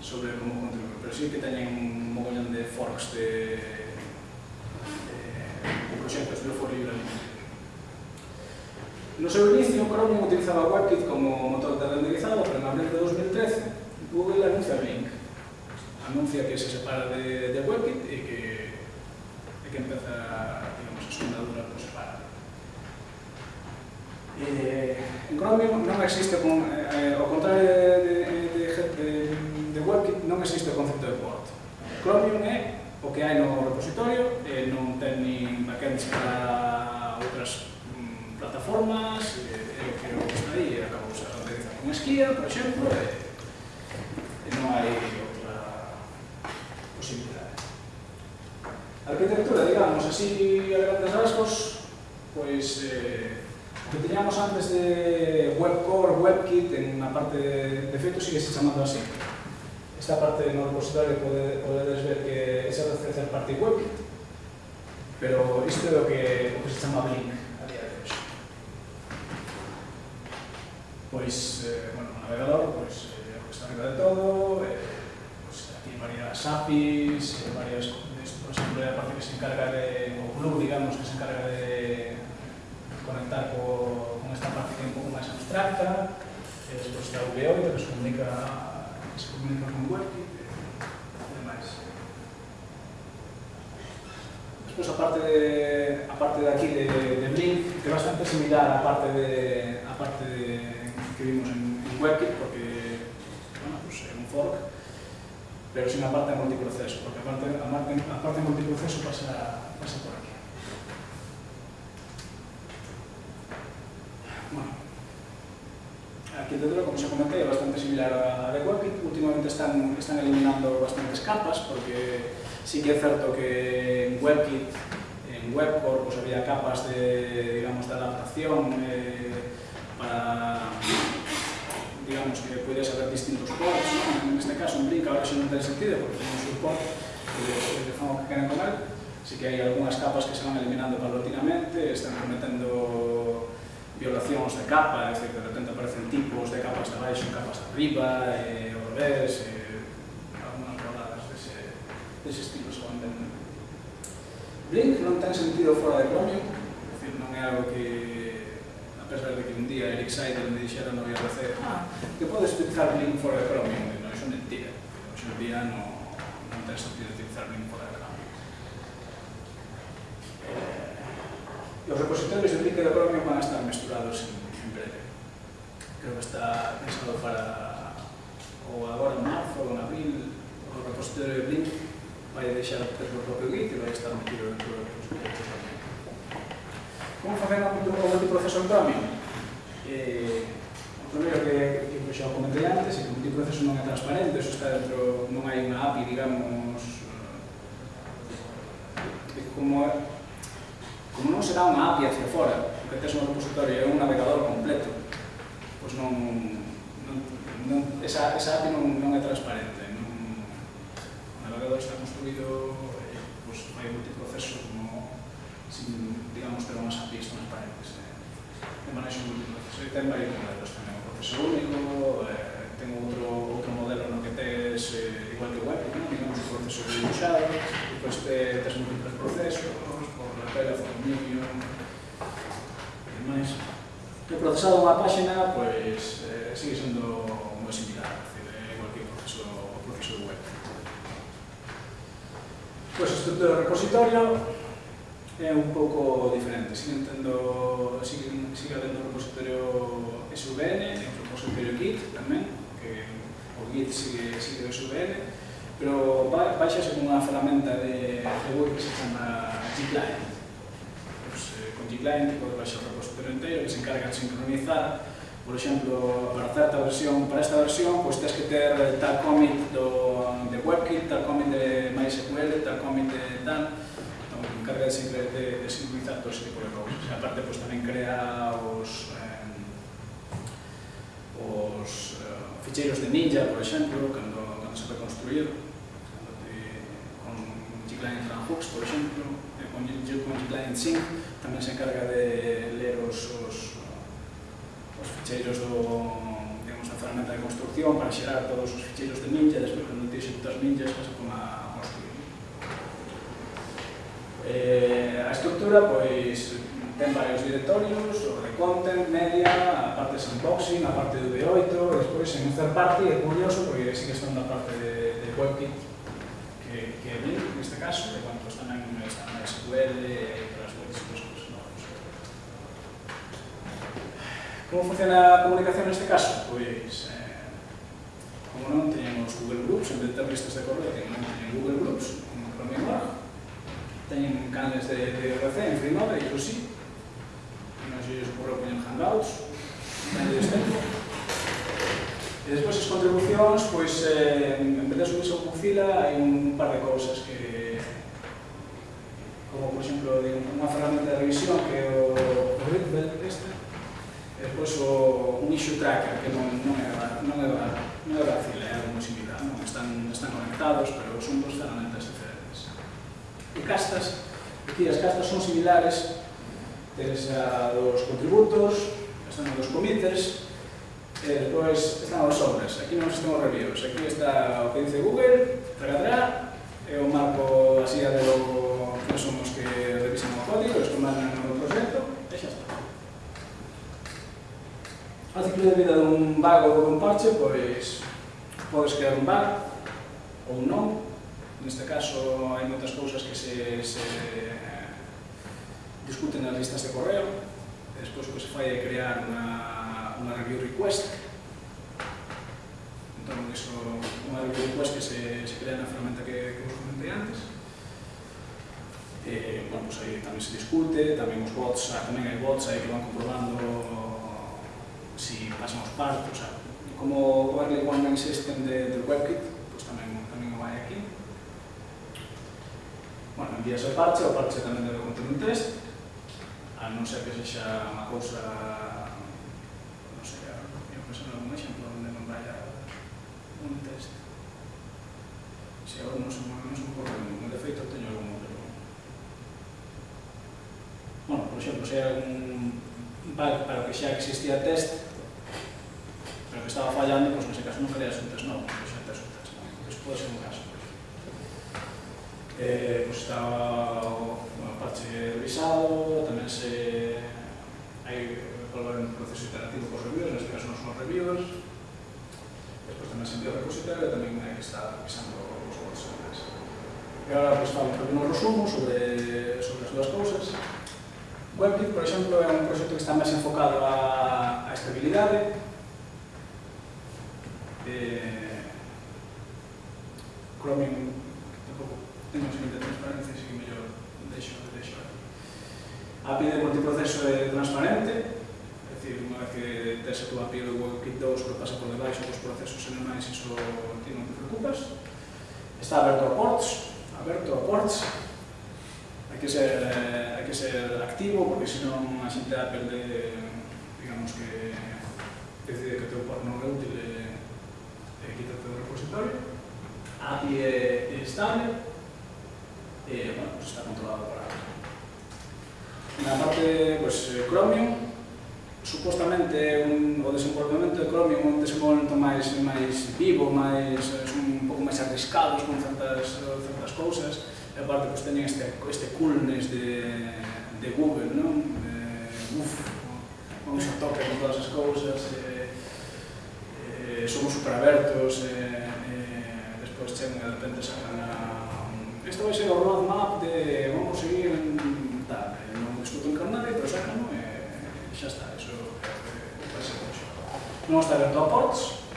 sobre como contribuir, pero sí que teñen un mogollón de forks de, de, de proxectos de for libre No seu inicio, Chromium utilizaba WebKit como motor de renderizado, pero en abril de 2013 Google anuncia Blink. Anuncia que se separa de, de WebKit e que, e que empeza, digamos, a sondadura por separado. Eh, en Chromium non existe, con, eh, ao contrario de, de, de, de WebKit, non existe o concepto de port. Chromium é o que hai no repositorio, eh, non ten nin backends para outras mm, plataformas, eh, é eh, o que está aí, acabou de usar con Esquia, por exemplo, eh, non hai outra posibilidade. A arquitectura, digamos, así a grandes rasgos, pois eh, que teníamos antes de webcore, webkit, en unha parte de, de feito sigue se chamando así. Esta parte no repositorio pode, podedes ver que esa é a terceira parte webkit, pero isto é o que, o que se chama Blink a día de hoxe. Pois, eh, bueno, o navegador, pois, eh, arriba de todo, eh, pues, pois, aquí varias APIs, eh, varias, por exemplo, a parte que se encarga de, o club, digamos, que se encarga de conectar co, con esta parte que é un pouco máis abstracta, eh, despois está V8, que se comunica, que se comunica con WebKit, Pois pues a parte de a parte de aquí de, de Blink, que é bastante similar á parte de a parte de, que vimos en, en WebKit, porque pero sin a parte de multiproceso porque a parte, a parte, a parte de multiproceso pasa, pasa por aquí bueno arquitectura, como se comenté, é bastante similar a de WebKit. Últimamente están, están eliminando bastantes capas, porque sí que é certo que en WebKit, en WebCore, pues había capas de, digamos, de adaptación eh, para digamos que podías haber distintos pods, en este caso en Blink ahora xa non ten sentido porque temos un pod de fama que queren con él así que hai algunhas capas que se van eliminando paulatinamente, están cometendo violacións de capa, é dicir, de repente aparecen tipos de capas de baixo, capas de arriba, eh, e ao revés, e algunas rodadas dese, dese estilo se van vendo. Blink non ten sentido fora de Chromium, é dicir, non é algo que a pesar de que un día Eric Seidel me dixera no IRC ah, que podes utilizar Blink for the Chromium non, iso mentira, hoxe en día non, non ten sentido utilizar Blink for the Chromium eh, os repositorios de Blink for a Chromium van a estar mesturados en, en breve. Creo que está pensado para ou agora en marzo ou en abril. O repositorio de Blink vai deixar ter o propio Git e vai estar metido dentro do repositorio Como facer o multiproceso Eh, O primeiro que, que xa comentei antes é que o multiproceso non é transparente, eso está dentro, non hai unha API, digamos, eh, que como, como non será unha API hacia fora, porque tes un repositorio é un navegador completo, pois non, non, non esa, esa API non, non é transparente, non, o navegador está construído, eh, pois, hai multiproceso sin, digamos, ter unhas apis transparentes. Eh. De manejo múltiples. E ten varios modelos, ten un proceso único, eh, ten outro, outro modelo no que tes eh, igual que web, ¿no? digamos, un proceso dibuixado, depois te, tes múltiples procesos, por teléfono, Medium, e máis. O procesado unha páxina, pois, eh, sigue sendo moi similar, é igual que o proceso, o proceso web. Pois, estrutura do repositorio, é un pouco diferente. Sigue tendo, sigue, sigue habendo o repositorio SVN e o repositorio Git tamén, que o Git sigue, sigue o SVN, pero baixase con unha ferramenta de, de web que se chama Gclient. Pues, eh, con Gitline que pode baixar o repositorio inteiro que se encarga de sincronizar por exemplo, para certa versión, para esta versión, pois pues, tens que ter tal commit do, de WebKit, tal commit de MySQL, tal commit de tal, encarga de, de, de simbolizar todo ese tipo de cousas. E aparte, pues, tamén crea os, eh, os eh, ficheiros de ninja, por exemplo, cando, cando se reconstruir, cando te, con G-Client Hooks, por exemplo, e con G-Client Sync, tamén se encarga de ler os, os, os ficheiros do, digamos, a ferramenta de construcción para xerar todos os ficheiros de ninja, despois cando te executas ninja, pasa con Eh, a estructura, pois, ten varios directorios, o de content, media, a parte de unboxing, a parte do V8, e despois en un third party, é curioso, porque sí que está na parte de, de WebKit, que, que é Blink, neste caso, e bueno, pues, tamén están na SQL e outras webs, pois, pues, no. Como funciona a comunicación neste caso? Pois, eh, como non, teñemos os Google Groups, en vez de ter listas de correo, teñen Google Groups, como Chromium teñen canales de PRC en Freenode, iso sí. Non se lles poñen poñer hangouts, medio tempo. E despois as contribucións, pois, eh, en vez de subirse ao Mozilla, hai un par de cousas que como, por exemplo, unha ferramenta de revisión que é o, o Ritbel, este, e despois o, un issue tracker, que non, non é non é, non é, non é, non é, non é, non é, non están, non é, non é, non e castas. Aquí as castas son similares, tens a dos contributos, están a dos e eh, despois están as sombras Aquí non están os reviews. Aquí está o que dice Google, tragadrá, é o marco así a de lo que son os que revisan o código, os que mandan o proxecto, e xa está. A ciclo de vida dun vago ou dun parche, pois podes crear un bug ou non, Neste caso, hai moitas cousas que se, se eh, discuten nas listas de correo, despois o que se fai é crear unha, unha review request, entón, iso, unha review request que se, se crea na ferramenta que, que vos comentei antes, e, bueno, pois aí tamén se discute, tamén os bots, tamén hai bots aí que van comprobando si pasan os partos, o sea, como o Early One Main System de, del WebKit, pues tamén, tamén o vai aquí. Bueno, envías o parche, o parche tamén debe conter un test, a non ser que sexa unha cousa, non sei, eu penso en algún exemplo onde non vaya un test. Se eu non se non se ocorre ningún defeito, teño algún pero... Bueno, por exemplo, se hai algún bug para que xa existía test, pero que estaba fallando, pois pues, nese caso non creas un test novo, pois xa tes un test novo. Pois pode ser un caso eh, pues está o, o parche revisado, tamén se hai un proceso iterativo cos reviews, neste caso non son reviews, despois tamén se envía o repositorio e tamén hai que estar revisando os profesionales. E agora pues, falo un pequeno resumo sobre, sobre as dúas cousas. WebKit, por exemplo, é un proxecto que está máis enfocado á, a estabilidade, eh, Chromium, tampouco temos moita transparencia e que mellor deixo, deixo aquí. API de multiproceso é transparente, é dicir, unha vez que tes a tua API do WebKit 2 que pasa por debaixo dos procesos normais, iso ti non te preocupas. Está aberto a ports, aberto a ports, hai que ser, hai que ser activo, porque senón a xente da Apple de, digamos que decide que o teu port non é útil e, e quítate do repositorio. A API é estable, eh, bueno, pues está controlado por aquí. Na parte, pues, eh, Chromium, supostamente un, o desenvolvemento de Chromium un desenvolvemento máis, máis vivo, máis, eh, un pouco máis arriscados con certas, certas cousas, e aparte pues, teñen este, este coolness de, de Google, non? Eh, uf, vamos a toque con todas as cousas, eh, eh, somos superabertos, eh, eh, despois chegan de repente sacan a Esta vai ser o roadmap de vamos seguir en tal, eh, non discuten con nadie, pero sacan e eh, xa está, eso vai ser mucho. Non está aberto a ports,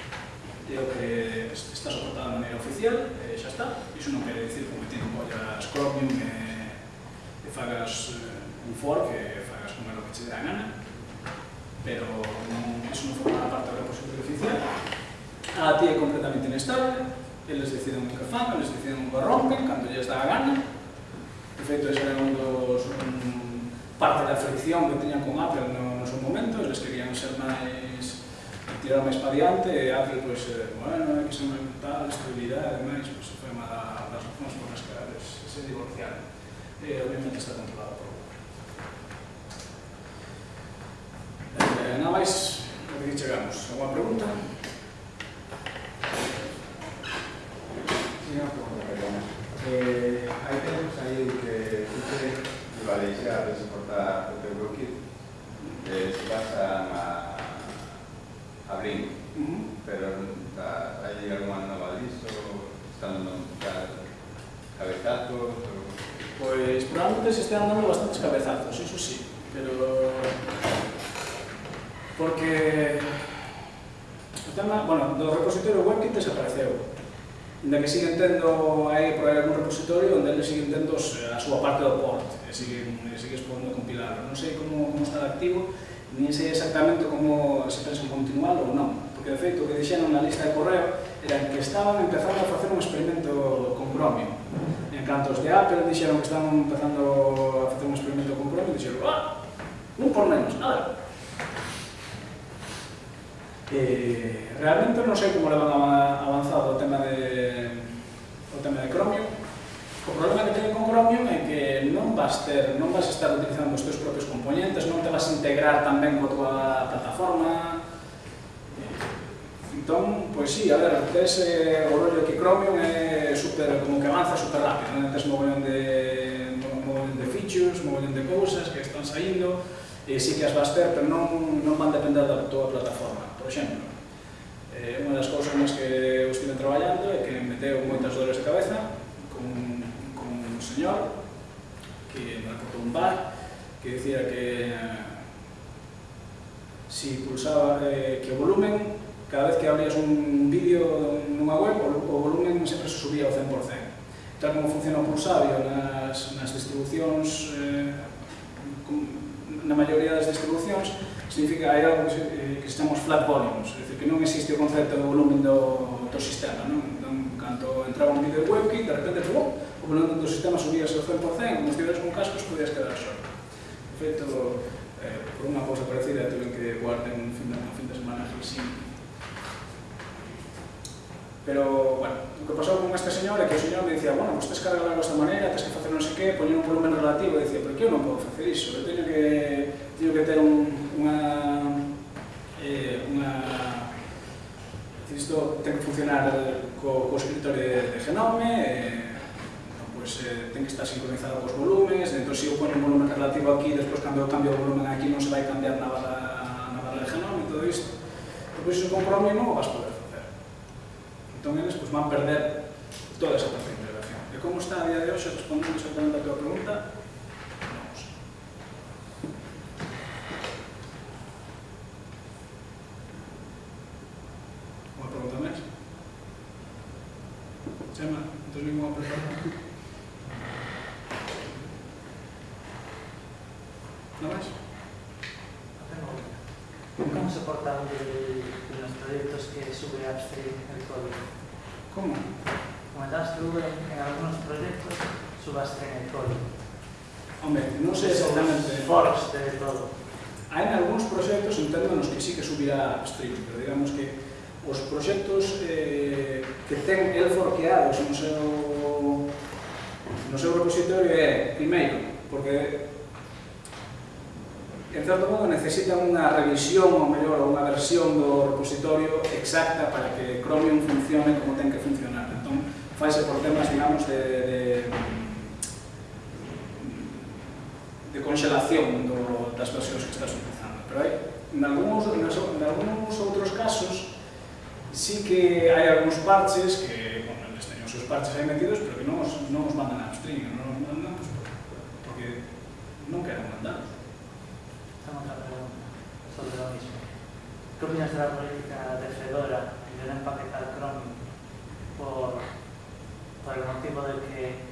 é o que está soportado de maneira oficial, eh, e xa está, iso non quere dicir que ti non collas Chromium e, e fagas un fork e fagas como é o que che dá gana, pero non, iso non forma parte do repositorio oficial, a ti é completamente inestable, eles deciden o que fan, eles deciden o que rompen, cando lles dá a gana. De feito, ese era un dos, un, parte da fricción que tiñan con Apple no, no seu momento, eles querían ser máis tirar máis para diante, e Apple, pois, eh, bueno, hai que ser máis a estabilidade, demais, pois, foi unha das razóns por as que eles se divorciaron. E, obviamente, está controlado por Google. Eh, nada máis, aquí chegamos. Alguma pregunta? una pregunta, perdona. Eh, hai tempos aí que dice de Valeixia a soportar o teu WebKit que se pasa na a abrir, uh -huh. pero ta, hai alguma nova disso? Están dando cabezazos? Ou... Pois, probablemente se están dando bastantes cabezazos, iso sí, pero... Porque... O tema, bueno, do repositorio WebKit desapareceu, Inda que siguen tendo, aí por aí algún repositorio onde eles siguen tendo eh, a súa parte do port e siguen, e sigues podendo compilarlo. Non sei como, como está activo, nin sei exactamente como se pensa continuar ou non. Porque, de feito, o que dixeron na lista de correo era que estaban empezando a facer un experimento con Chromium. En canto os de Apple dixeron que estaban empezando a facer un experimento con Chromium, dixeron, ah, non por menos, nada, Eh, realmente non sei como levan avanzado o tema de o tema de Chromium. O problema que teñen con Chromium é que non vas ter, non vas estar utilizando os teus propios componentes, non te vas integrar tamén coa tua plataforma. Eh, entón, pois sí, a ver, tes eh, o rollo que Chromium é super, como que avanza super rápido, non? tes mogollón de, mogollón de features, mogollón de cousas que están saindo, e eh, sí que as vas ter, pero non, non van depender da tua plataforma por exemplo. Eh, unha das cousas nas que eu estive traballando é que me meteu moitas dores de cabeza con, con un señor que me acordou un bar que dicía que eh, si pulsaba eh, que o volumen cada vez que abrías un vídeo nunha web o, o volumen sempre se subía ao 100%. Tal como funciona o pulsar e o significa algo que, eh, que estamos flat volumes, é dicir, que non existe o concepto do volumen do, do sistema, non? Entón, canto entraba un vídeo WebKit, de repente, oh, o volumen do sistema subías ao 100%, como estiveres con cascos, podías quedar só. De feito, eh, por unha cousa parecida, tuve que guardar un fin de, un fin de semana sin Pero, bueno, o que pasou con este señor é que o señor me dicía, bueno, vos tens que arreglarlo desta maneira, tens que facer non sei que, poñer un volumen relativo, e dicía, pero que eu non podo facer iso? Eu teño que, teño que ter un, unha, eh, unha isto ten que funcionar co, co escritor de, de genome, eh, pues, eh, ten que estar sincronizado cos volúmenes, entón se si eu poño un volumen relativo aquí, despois cando eu cambio o volumen aquí non se vai cambiar na barra, na barra de genome e todo isto. Entón, Depois iso compro o vas poder facer. Entón eles pues, van perder toda esa parte de integración. E como está a día de hoxe, respondendo exactamente a tua pregunta, Tú ninguna persona. ¿No ves? Nunca hemos soportado de, los proyectos que sube upstream el código. Como? Comentabas tú en, algunos proyectos subastrean el código. Hombre, non sei exactamente. Forks de todo. Hay en algunos proyectos internos nos que sí que subirá upstream, pero digamos que os proxectos eh, que ten el forqueados no seu, no seu repositorio é, primeiro, porque en certo modo necesitan unha revisión ou mellor unha versión do repositorio exacta para que Chromium funcione como ten que funcionar. Entón, faise por temas, digamos, de, de, de conxelación do, das versións que estás utilizando. Pero hai, en algúns, en algúns outros casos, sí que hai algúns parches que, bueno, eles teñen os seus parches aí metidos, pero que non os, non os mandan upstream, non os mandan, pues, porque non queren mandaros. Estamos hablando sobre lo mismo. ¿Qué opinas de la política de Fedora de no empaquetar Chromium por, por el motivo de que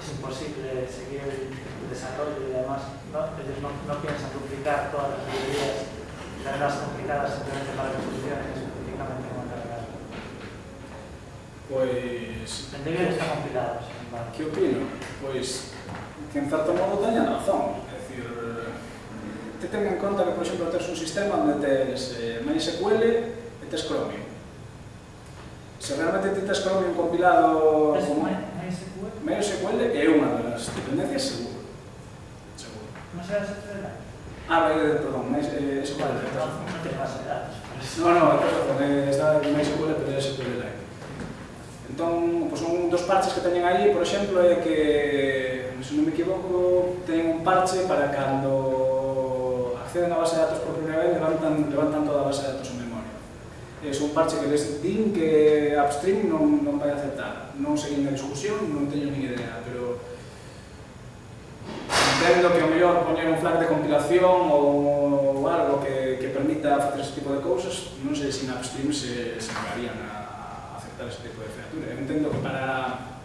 es imposible seguir el desarrollo y además ¿no? ellos no, no piensan duplicar todas las librerías y más complicadas simplemente para que funcionen Pois... Entendería que está complicado. Que opino? Pois, que en certo modo teñan razón. É dicir, eh, te ten en conta que, por exemplo, tens un sistema onde tens eh, MySQL e tens Chromium. Se realmente ti tens Chromium compilado... Como... MySQL? MySQL é unha das dependencias seguro. Seguro. Non será SQL? Ah, perdón, MySQL. Eh, no, no, tens razón, é parches que teñen aí, por exemplo, é que, se non me equivoco, teñen un parche para cando acceden á base de datos por primeira vez, levantan, levantan toda a base de datos en memoria. É un parche que les din que upstream non, non vai aceptar. Non sei na discusión, non teño ni idea, pero entendo que o mellor poñer un flag de compilación ou algo que, que permita facer ese tipo de cousas, non sei se na upstream se, se pagarían a aceptar este tipo de featura. Eu entendo que para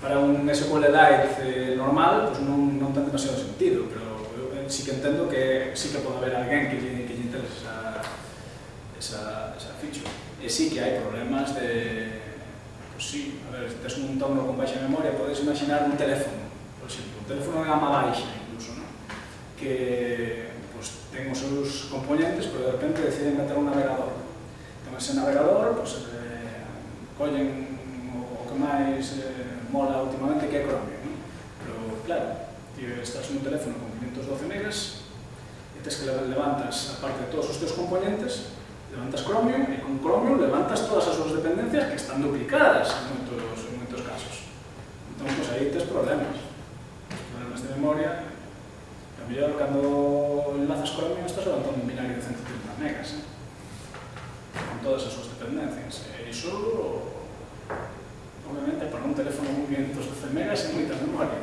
para un SQL Lite eh, normal pues non, non ten demasiado sentido, pero eu eh, sí que entendo que sí que pode haber alguén que lle, que lle interese esa, esa, esa feature. E sí que hai problemas de... Pues sí, a ver, tes un entorno con baixa memoria, podes imaginar un teléfono, por exemplo, un teléfono de gama baixa incluso, ¿no? que pues, ten os seus componentes, pero de repente deciden meter un navegador. Entón, ese navegador, pues, eh, collen o, o que máis eh, mola últimamente que é Chrome, non? Pero claro, ti estás nun teléfono con 512 megas e tes que levantas, aparte de todos os teus componentes, levantas Chromium e con Chromium levantas todas as súas dependencias que están duplicadas en moitos, en moitos casos. Entón, pois, aí tes problemas. Problemas de memoria, a mellor, cando enlazas Chromium estás levantando un binario de 130 megas, eh? Todas as súas dependencias. E iso, obviamente, para un teléfono con 512 megas é moita memoria.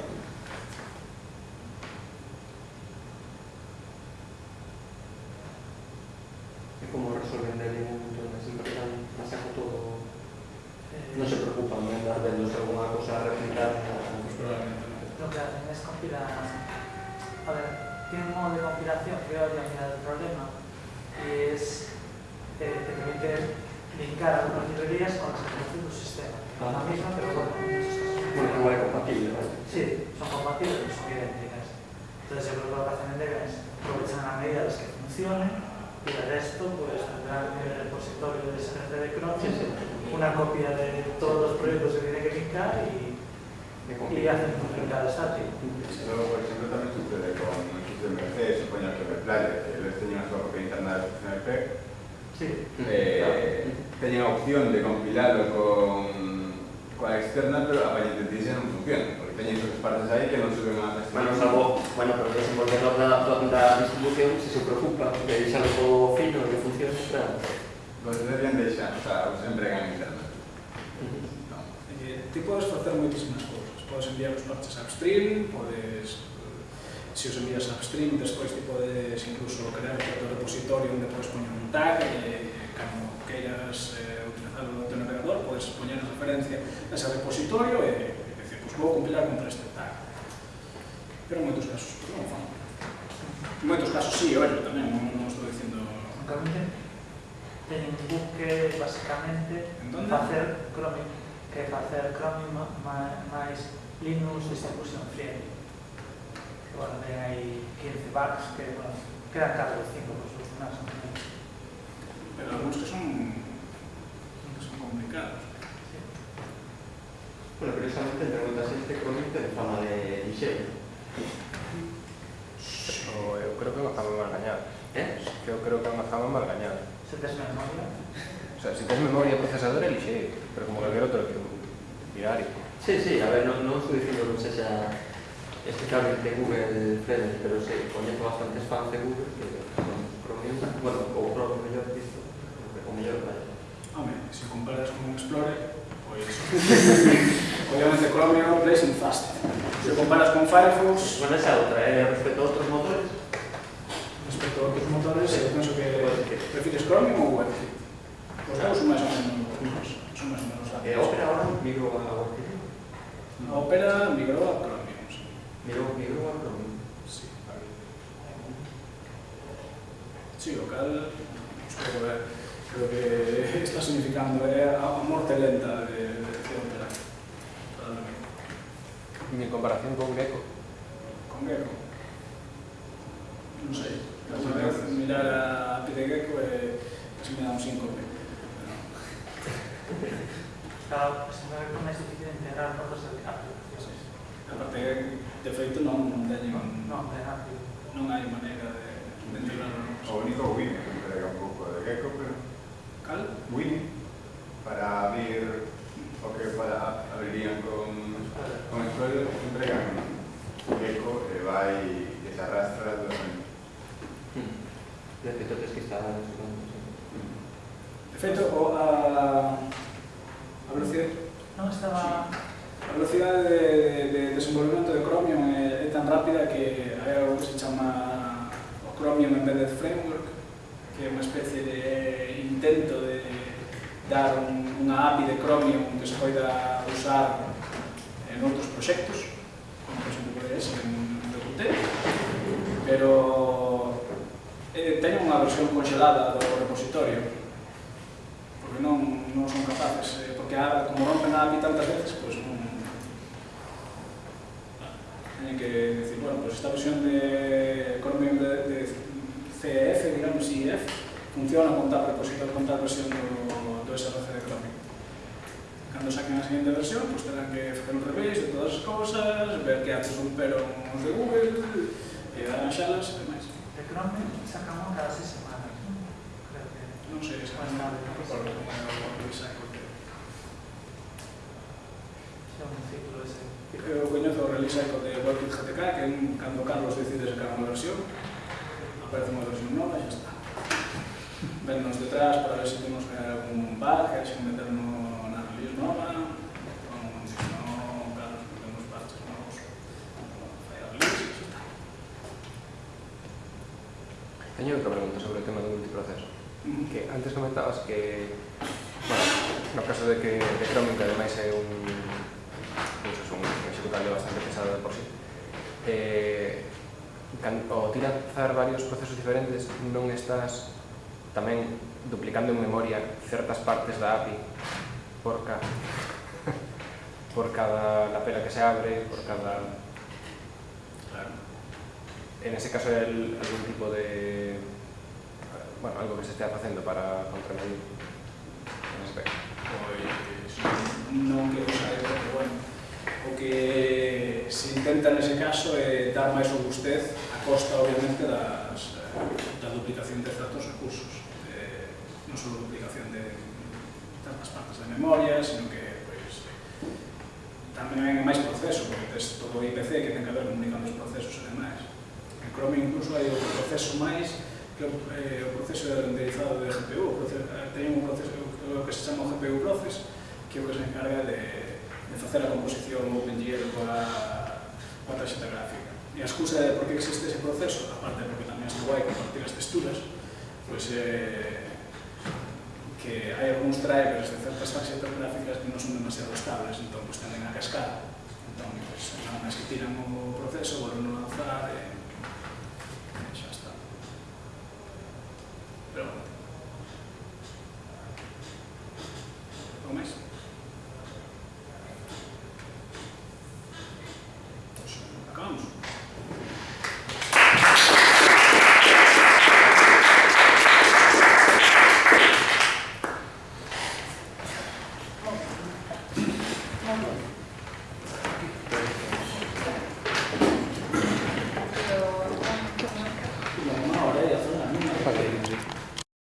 E como resolven el momento en siempre están más saco todo Eh, no se preocupan de andar vendo se alguna cosa a replicar Pues probablemente. Lo que hacen es compilar. A ver, tiene un modo de compilación que hoy a el problema y es eh, que permite linkar algunas librerías con las que conoce tu sistema. Ah. La misma, pero bueno, bueno, igual compatible ¿no? Sí, son compatibles, pero son idénticas. Entonces yo creo que lo que hacen en Debian es aprovechan a medida las que funcionen y el resto pues tendrán en el repositorio de SRC de Chromium una copia de todos los proyectos que tiene que linkar y, De y hacen un cada estático. Luego, por ejemplo, tamén sucede con o XMC, supoño que me playa, que eles teñen a súa propia interna de XMP, Sí. Eh, claro. Tenían opción de compilarlo con, con la externa, pero aparentemente esa non funciona, porque teñen esas partes aí que non suben a externa. Bueno, salvo, bueno, pero que desenvolvedor da, da distribución se se preocupa de deixarlo co fino que funcione. claro. Los pues deberían deixar, o sea, os empregan interna. Uh -huh. no. eh, ti podes facer moitísimas cousas, podes enviar os parches a upstream, podes se os envías upstream, despois ti podes incluso crear un repositorio onde podes poñer un tag e cando queiras eh, utilizar o teu navegador, podes poñer a referencia ese repositorio e, e decir, pois pues, vou compilar contra este tag. Pero en moitos casos, non fan. En moitos casos, sí, ollo, tamén, non, non estou dicindo... Realmente, teñen un bug que, basicamente, facer Chromium, que facer Chromium máis Linux distribution friendly que bueno, ten aí 15 bugs que bueno, quedan cada vez 5 por solucionar pero algúns que son que son complicados. Sí. Bueno, curiosamente, entre preguntas este Chromium ten fama de diseño so, eu creo que é unha fama mal gañada eh? que eu creo que é unha fama mal gañada se tes memoria? O sea, se tes memoria procesador é lixeiro pero como calquer outro que mirar e... Sí, sí, a ver, non no estou dicindo que non sexa especialmente Google Frames, pero sei, sí, coñezo bastantes fans de Google que son Chromium, bueno, o Chrome mellor visto, o mellor vaya. Home, se comparas con Explorer, pois... Obviamente Chromium blazing fast. Se comparas con Firefox... Bueno, esa outra, eh? respecto a outros motores? Respecto a outros motores, sí. eu penso que prefires Chromium ou WebKit. Os dous son máis ou menos. Son máis ou menos. E eh, Opera agora migrou a WebKit? Opera migrou a Chrome. Miro, miro unha pregunta. Sí, vale. Sí, o cal, creo, que, creo que está significando é a morte lenta de, de Ciudadela. Mi comparación con Gecko? Con Gecko? Non sei. Alguna vez mirar a Pide Gecko e casi me dá un síncope. Cada vez máis difícil integrar notas de cambio. Aparte, de feito, non, non teñen, Non, de rápido. non hai maneira de, de. O único Winnie que entrega un pouco de Gecko, pero Cal? Winnie para abrir o que para abrirían con, con Explorer entregan Gecko e vai que se arrastra do Hmm. De feito, tes que estar en su De feito, o, a, a velocidade Non estaba... A velocidade de, de, desenvolvemento de Chromium é, é tan rápida que hai algo que se chama o Chromium Embedded Framework, que é unha especie de intento de dar un, unha API de Chromium que se poida usar en outros proxectos, como por exemplo por ese, en DQT, pero eh, teñen unha versión congelada do repositorio, porque non, non son capaces, eh, porque a, como rompen a API tantas veces, pois pues, non, teñen que decir, bueno, pues esta versión de Chromium de, de CEF, digamos, IEF, funciona con tal repositorio, con tal versión do, do SRC de Chromium. Cando saquen a seguinte versión, pues terán que facer un revés de todas as cousas, ver que antes romperon os de Google, e dan as xalas e demais. De Chrome sacamos cada seis semanas, creo que... Non sei, está en la de Chrome, Eu coñezo o realizai de WebKit GTK, que é un cando Carlos decide sacar unha versión, aparece unha versión nova e xa está. Vennos detrás para ver se si temos algún bug, que se meternos na release nova, Teño outra pregunta sobre o tema do multiproceso. Mm-hmm. Que antes comentabas que, bueno, no caso de que, de Chrome, que ademais é un ejecutable bastante pesado de por sí. Eh, ao tiranzar varios procesos diferentes non estás tamén duplicando en memoria certas partes da API por cada, por cada lapela que se abre, por cada... Claro. En ese caso el, algún tipo de... Bueno, algo que se estea facendo para contramedir. Non que o que se intenta nese caso é dar máis robustez a costa, obviamente, das, eh, da duplicación de datos recursos. Eh, non só duplicación de tantas partes de memoria, sino que pois, tamén hai máis proceso, porque tens todo o IPC que ten que ver comunicando os procesos e demais. En Chrome incluso hai o proceso máis que eh, o proceso de renderizado de GPU, o proceso, eh, ten un proceso o que se chama o GPU Process, que é o que se encarga de de facer a composición OpenGL coa, coa tarxeta gráfica. E a excusa de por que existe ese proceso, aparte de porque tamén está guai compartir as texturas, pois pues, eh, que hai algúns drivers de certas tarxetas gráficas que non son demasiado estables, entón pues, tenden a cascar. Entón, pues, nada máis que tiran o proceso, volven a lanzar, e, eh, xa está. Pero, bueno. Algo?